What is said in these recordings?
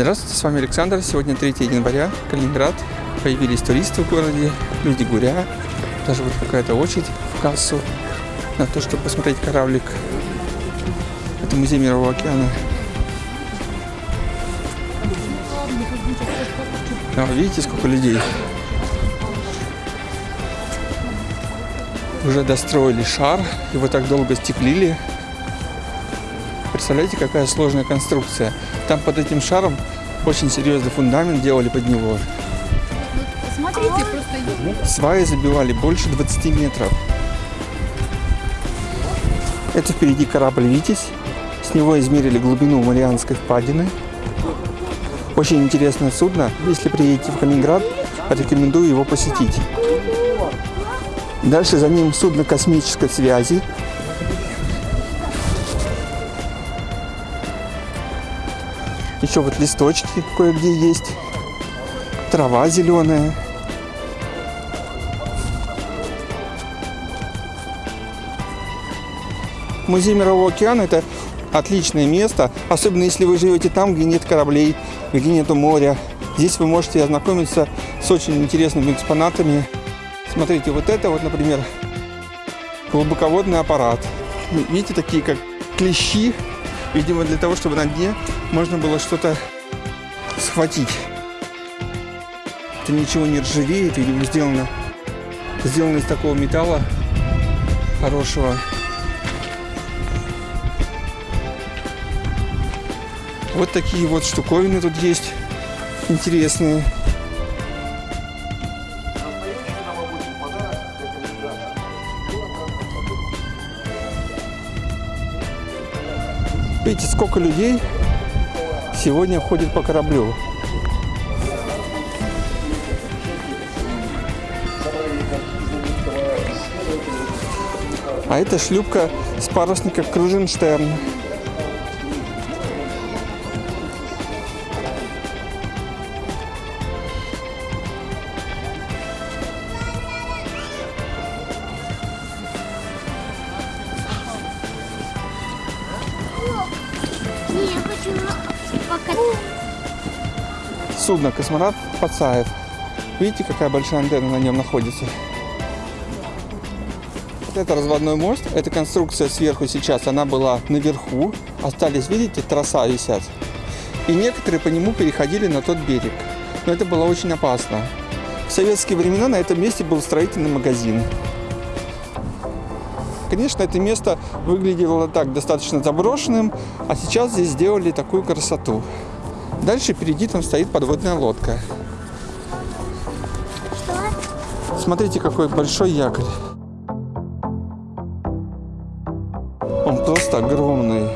Здравствуйте, с вами Александр. Сегодня 3 января, Калининград. Появились туристы в городе, люди гуря. Даже вот какая-то очередь в кассу на то, чтобы посмотреть кораблик. Это музей Мирового океана. А, видите, сколько людей? Уже достроили шар, его так долго стеклили. Представляете, какая сложная конструкция. Там под этим шаром очень серьезный фундамент делали под него. Смотрите, просто Сваи забивали больше 20 метров. Это впереди корабль «Витязь». С него измерили глубину Марианской впадины. Очень интересное судно. Если приедете в Калининград, рекомендую его посетить. Дальше за ним судно космической связи. Еще вот листочки кое-где есть. Трава зеленая. Музей Мирового океана – это отличное место, особенно если вы живете там, где нет кораблей, где нету моря. Здесь вы можете ознакомиться с очень интересными экспонатами. Смотрите, вот это вот, например, глубоководный аппарат. Видите, такие как клещи, видимо, для того, чтобы на дне можно было что-то схватить. Это ничего не ржавеет, видимо, сделано, сделано из такого металла хорошего. Вот такие вот штуковины тут есть интересные. Видите, сколько людей сегодня ходит по кораблю. А это шлюпка с парусника Круженштерн. Судно космонавт Пацаев. Видите, какая большая антенна на нем находится? Это разводной мост, эта конструкция сверху сейчас, она была наверху. Остались, видите, троса висят. И некоторые по нему переходили на тот берег. Но это было очень опасно. В советские времена на этом месте был строительный магазин. Конечно, это место выглядело так достаточно заброшенным, а сейчас здесь сделали такую красоту. Дальше впереди там стоит подводная лодка. Смотрите, какой большой якорь. Он просто огромный.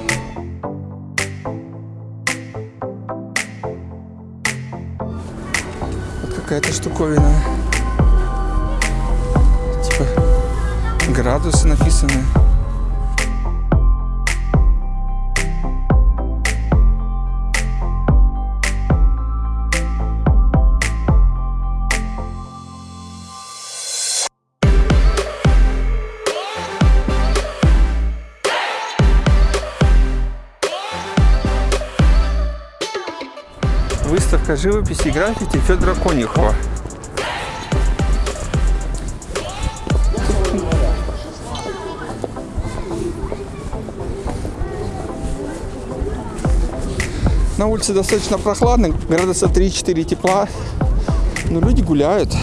Вот какая-то штуковина. Типа градусы написаны. Выставка живописи и граффити Федора Конюхова. На улице достаточно прохладно, градуса 3-4 тепла, но люди гуляют.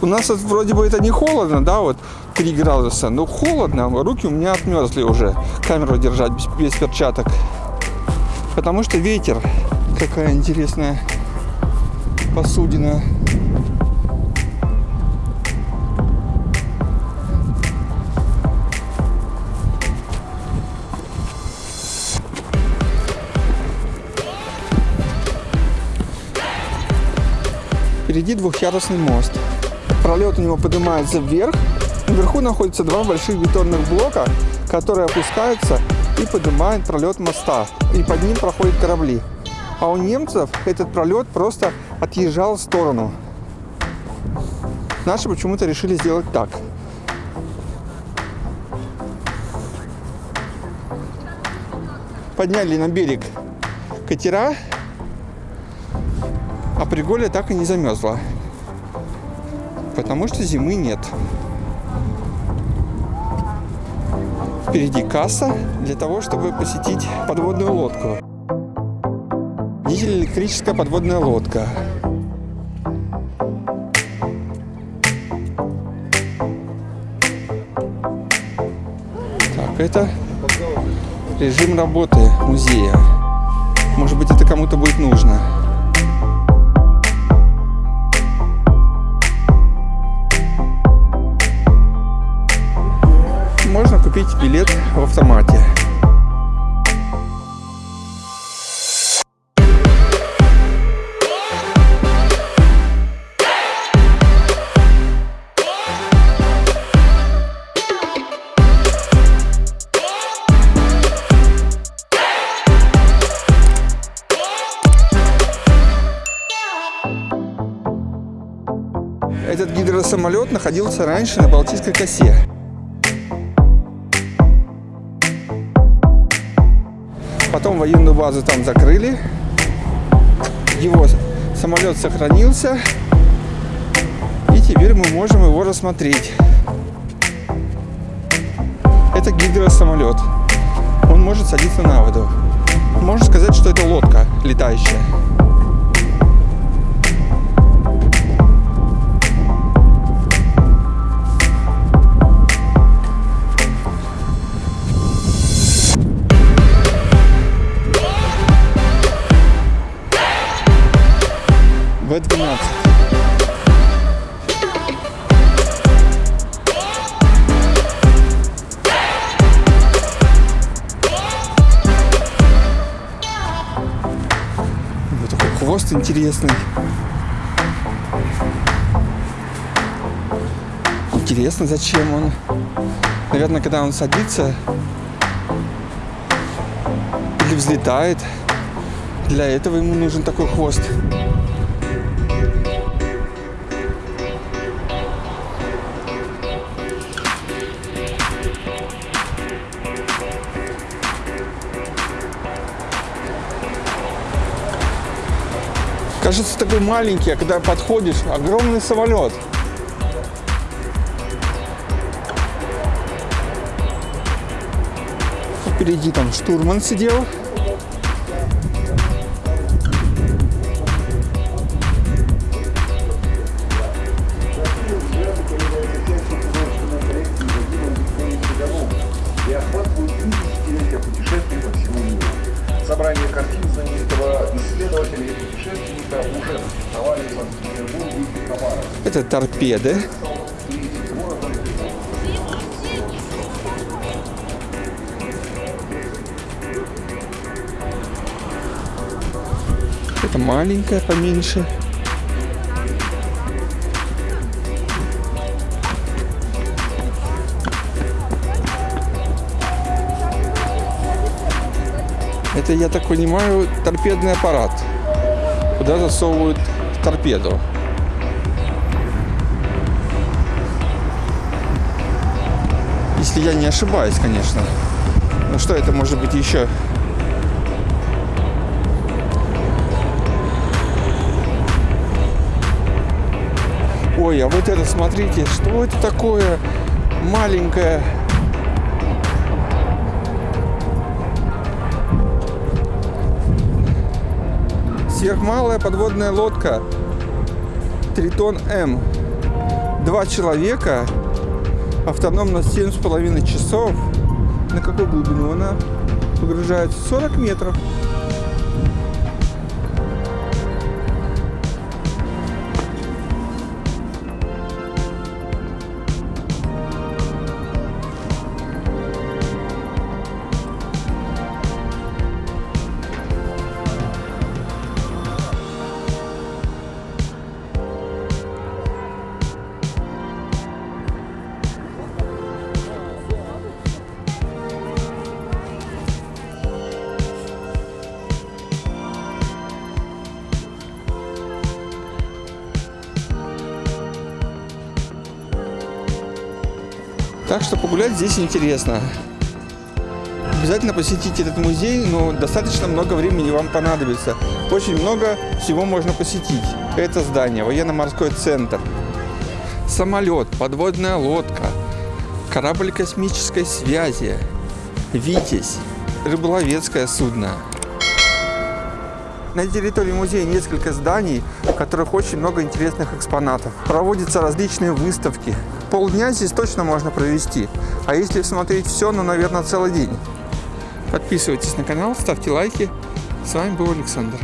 У нас вот вроде бы это не холодно, да, вот 3 градуса, но холодно, руки у меня отмерзли уже, камеру держать без, без перчаток. Потому что ветер, какая интересная посудина. Впереди двухъярусный мост. Пролет у него поднимается вверх. Наверху находятся два больших бетонных блока, которые опускаются и поднимают пролет моста. И под ним проходят корабли. А у немцев этот пролет просто отъезжал в сторону. Наши почему-то решили сделать так. подняли на берег катера, а Приголя так и не замерзла. Потому что зимы нет. Впереди касса для того, чтобы посетить подводную лодку. Дизель-электрическая подводная лодка. Так, это режим работы музея. Может быть, это кому-то будет нужно. Купить билет в автомате. Этот гидросамолет находился раньше на Балтийской косе. Потом военную базу там закрыли. Его самолет сохранился. И теперь мы можем его рассмотреть. Это гидросамолет. Он может садиться на воду. Можно сказать, что это лодка летающая. Интересный. Интересно, зачем он. Наверное, когда он садится или взлетает, для этого ему нужен такой хвост. Кажется такой маленький, а когда подходишь, огромный самолет. Впереди там штурман сидел. Это торпеды. Это маленькая, поменьше. Это, я так понимаю, торпедный аппарат. Куда засовывают торпеду. Если я не ошибаюсь, конечно. Ну что это может быть еще? Ой, а вот это, смотрите, что это такое маленькое? Сверхмалая подводная лодка Тритон М. Два человека, автономно 7,5 часов. На какую глубину она погружается? 40 метров. Так что погулять здесь интересно. Обязательно посетите этот музей, но достаточно много времени вам понадобится. Очень много всего можно посетить. Это здание, военно-морской центр, самолет, подводная лодка, корабль космической связи, «Витязь», рыболовецкое судно. На территории музея несколько зданий, в которых очень много интересных экспонатов. Проводятся различные выставки. Полдня здесь точно можно провести. А если смотреть все, ну, наверное, целый день. Подписывайтесь на канал, ставьте лайки. С вами был Александр.